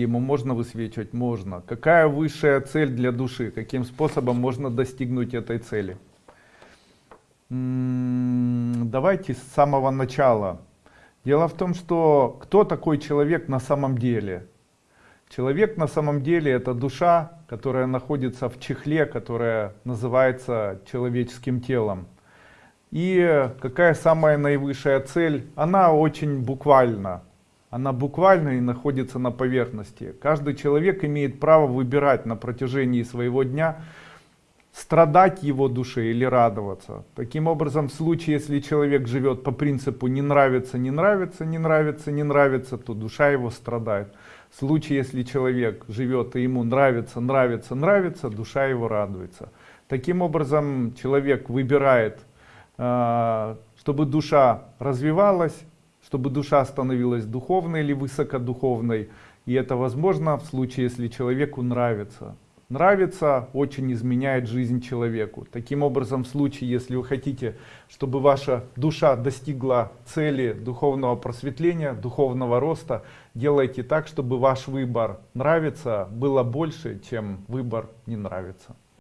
Ему можно высвечивать? Можно. Какая высшая цель для души? Каким способом можно достигнуть этой цели? М, Давайте с самого начала. Дело в том, что кто такой человек на самом деле? Человек на самом деле это душа, которая находится в чехле, которая называется человеческим телом. И какая самая наивысшая цель? Она очень буквальна. Она буквально и находится на поверхности. Каждый человек имеет право выбирать на протяжении своего дня, страдать его душе или радоваться. Таким образом, в случае, если человек живет по принципу не нравится, не нравится, не нравится, не нравится, то душа его страдает. В случае, если человек живет и ему нравится, нравится, нравится, душа его радуется. Таким образом, человек выбирает, э, чтобы душа развивалась, чтобы душа становилась духовной или высокодуховной. И это возможно в случае, если человеку нравится. Нравится очень изменяет жизнь человеку. Таким образом, в случае, если вы хотите, чтобы ваша душа достигла цели духовного просветления, духовного роста, делайте так, чтобы ваш выбор нравится было больше, чем выбор не нравится.